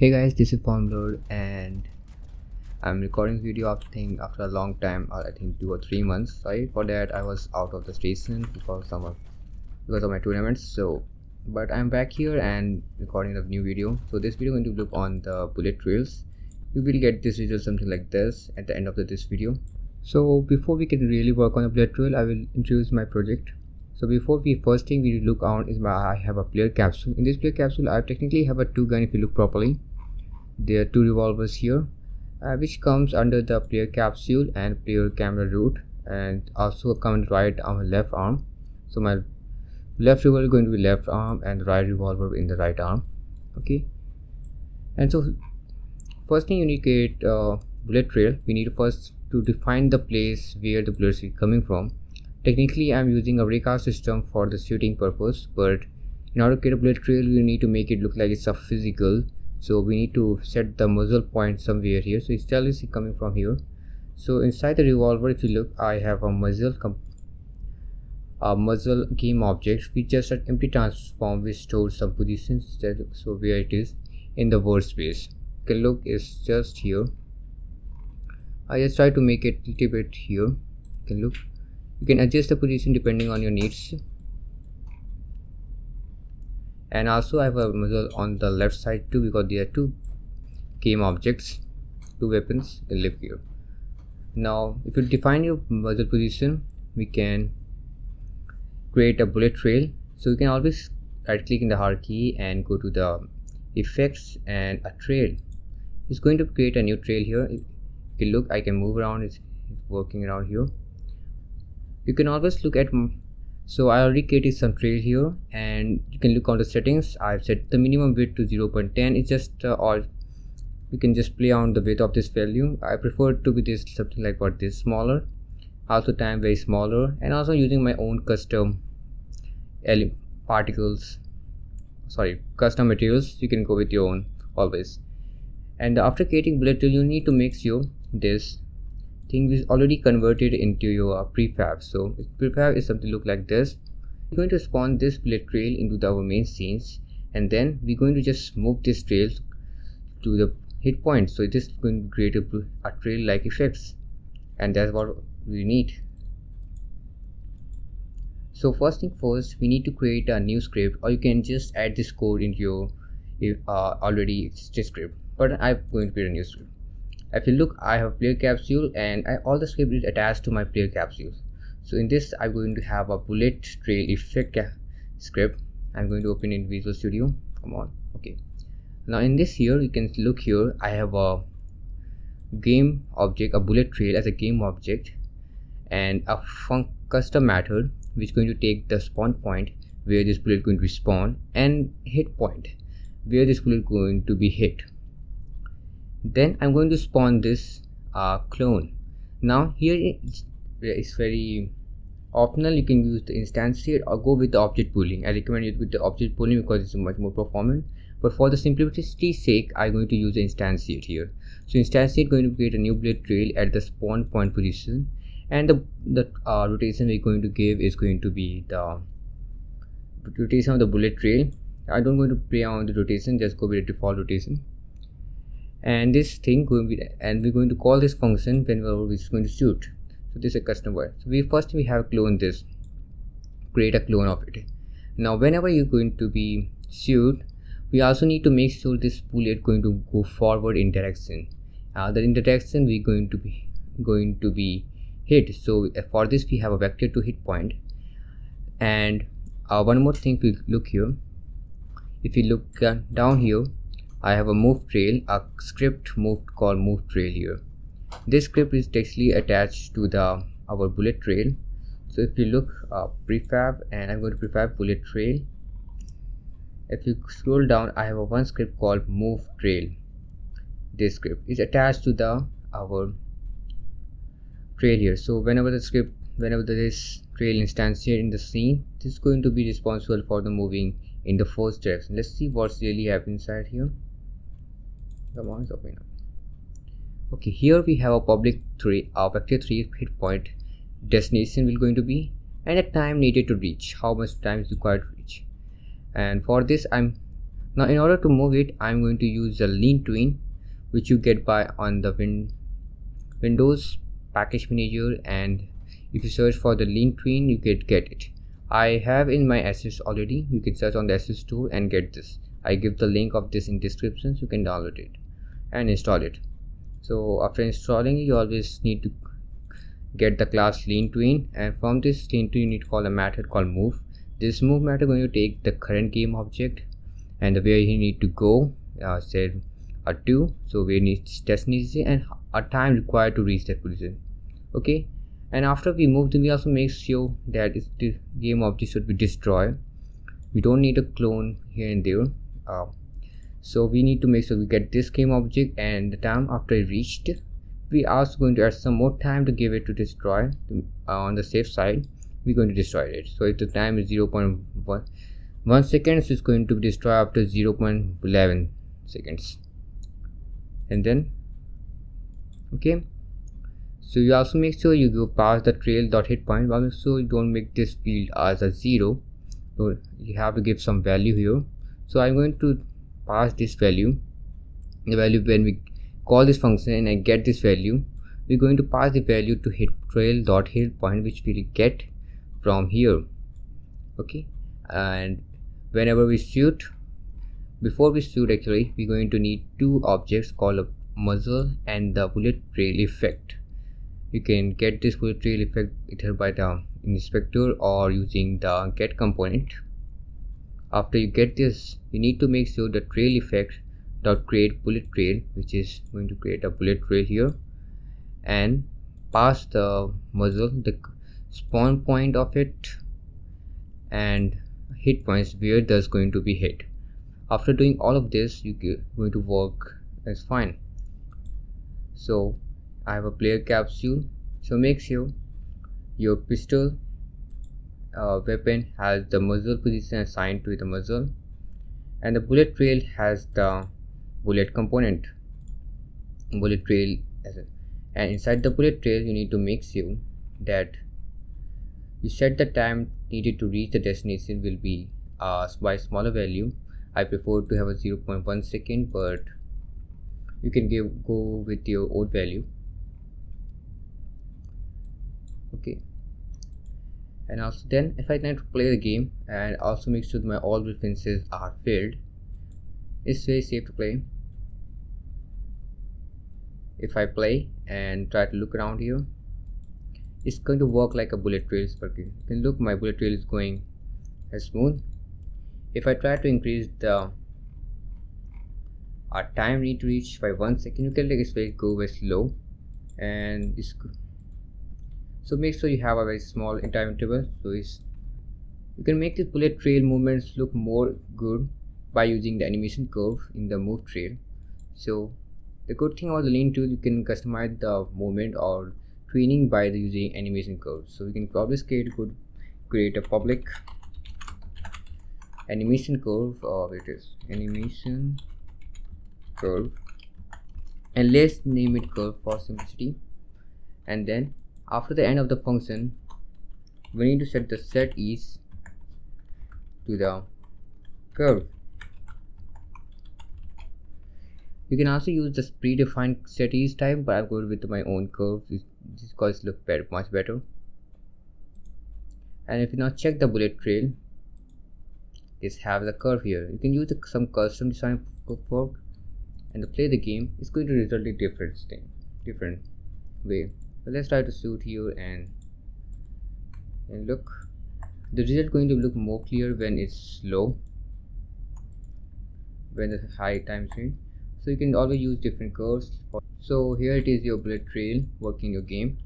hey guys this is Formlord and I'm recording this video after think after a long time or I think two or three months. Sorry for that I was out of the station because of because of my tournaments so but I'm back here and recording a new video. So this video going to look on the bullet trails you will get this result something like this at the end of the, this video. So before we can really work on the bullet trail I will introduce my project. So before we first thing we look on is my i have a player capsule. In this player capsule i technically have a two gun if you look properly there are two revolvers here uh, which comes under the player capsule and player camera root and also comes right on my left arm. So my left revolver is going to be left arm and right revolver in the right arm okay? And so first thing you need to get uh, bullet trail. We need first to define the place where the bullets is coming from. Technically, I'm using a raycast system for the shooting purpose, but in order to get a bullet trail, we need to make it look like it's a physical. So we need to set the muzzle point somewhere here. So it's is coming from here. So inside the revolver, if you look, I have a muzzle a muzzle game object which just an empty transform which stores some positions that so where it is in the workspace. Okay, look is just here. I just try to make it a little bit here. Can look you can adjust the position depending on your needs and also I have a muzzle on the left side too because there are two game objects two weapons that live here now if you define your muzzle position we can create a bullet trail. So you can always right click in the hierarchy and go to the effects and a trail. It's going to create a new trail here. If you look I can move around. It's working around here. You can always look at so I already created some trail here and you can look on the settings. I've set the minimum width to 0.10 it's just uh, you can just play on the width of this value. I prefer to be this something like what this smaller. Also time very smaller and also using my own custom particles. Sorry custom materials you can go with your own always. And after creating bullet you need to make sure this thing is already converted into your prefab. So prefab is something look like this. We're going to spawn this bullet trail into our main scenes and then we're going to just move this trail to the hit point. So it is going to create a, a trail like effects and that's what we need. So first thing first we need to create a new script or you can just add this code into your uh, already existing script. But i'm going to create a new script if you look i have player capsule and I, all the script is attached to my player capsule so in this i'm going to have a bullet trail effect script. I'm going to open in visual studio. Come on. Okay. Now in this here you can look here. I have a game object a bullet trail as a game object and a custom method which is going to take the spawn point where this bullet is going to spawn and hit point where this bullet is going to be hit then i'm going to spawn this uh, clone. Now here it's, very optional. You can use the instantiate or go with the object pooling. I recommend it with the object pooling because it's much more performant. But for the simplicity's sake i'm going to use the instantiate here so instantiate going to create a new bullet trail at the spawn point position. And the the uh, rotation we're going to give is going to be the rotation of the bullet trail. I don't going to play on the rotation just go with the default rotation and this thing going to be and we're going to call this function whenever it's going to shoot so this is a custom word. So we first we have clone this create a clone of it. Now whenever you're going to be shoot we also need to make sure this bullet going to go forward in direction. Uh, the direction we're going to be going to be hit. So uh, for this we have a vector to hit point. And uh, one more thing we look here. If you look uh, down here I have a move trail, a script move called move trail here. This script is actually attached to the our bullet trail. So if you look uh, prefab and I'm going to prefab bullet trail. If you scroll down, I have a one script called move trail. This script is attached to the our trail here. So whenever the script, whenever this trail instantiate in the scene, this is going to be responsible for the moving in the first direction. Let's see what's really happening inside here the ones open up okay here we have a public 3 our vector 3 hit point. Destination will going to be and the time needed to reach. How much time is required to reach? And for this i'm now in order to move it i'm going to use the LeanTween which you get by on the win windows package manager. And if you search for the LeanTween you can get it. I have in my assets already. You can search on the Asset Store and get this i give the link of this in description so you can download it and install it. So after installing you always need to get the class LeanTween and from this LeanTween you need to call a method called move. This move method going to take the current game object and the where you need to go uh, said a 2 so we need destination and a time required to reach that position. Okay? And after we move them we also make sure that the game object should be destroyed. We don't need a clone here and there uh, so we need to make sure we get this game object and the time after it reached. We are also going to add some more time to give it to destroy uh, on the safe side. We're going to destroy it. So if the time is 0 0.1 1 seconds is going to be destroyed after 0 0.11 seconds. And then okay. So you also make sure you go past the trail dot hit point. But so you don't make this field as a zero. So you have to give some value here so i'm going to pass this value the value when we call this function and i get this value. We're going to pass the value to hit trail dot hit point which we'll get from here. Okay? And whenever we shoot before we shoot actually we're going to need two objects called a muzzle and the bullet trail effect. You can get this bullet trail effect either by the inspector or using the get component after you get this you need to make sure the trail effect dot create bullet trail which is going to create a bullet trail here. And pass the muzzle the spawn point of it and hit points where that's going to be hit. After doing all of this you're going to work as fine. So I have a player capsule. So make sure your pistol uh, weapon has the muzzle position assigned to the muzzle and the bullet trail has the bullet component. Bullet trail and inside the bullet trail you need to make sure that you set the time needed to reach the destination will be uh, by smaller value. I prefer to have a 0.1 second but you can give go with your old value. Okay and also then if I try to play the game and also make sure my all references are filled it's very safe to play. If I play and try to look around here it's going to work like a bullet trail you can look my bullet trail is going as smooth. If I try to increase the our time need to reach by one second you can like it's very go very slow and it's so make sure you have a very small time interval so you can make the bullet trail movements look more good by using the animation curve in the move trail. So the good thing about the lean tool you can customize the movement or training by using animation curve. So we can probably scale could create a public animation curve or it is animation curve. And let's name it curve for simplicity. And then after the end of the function we need to set the set ease to the curve. You can also use this predefined set ease type but i'm going with my own curve. This guys look better much better. And if you now check the bullet trail is have the curve here. You can use the, some custom design for and to play the game it's going to result in different thing different way let's try to shoot here and and look. The result going to look more clear when it's low when the high time swing. so you can always use different curves. So here it is your bullet trail working your game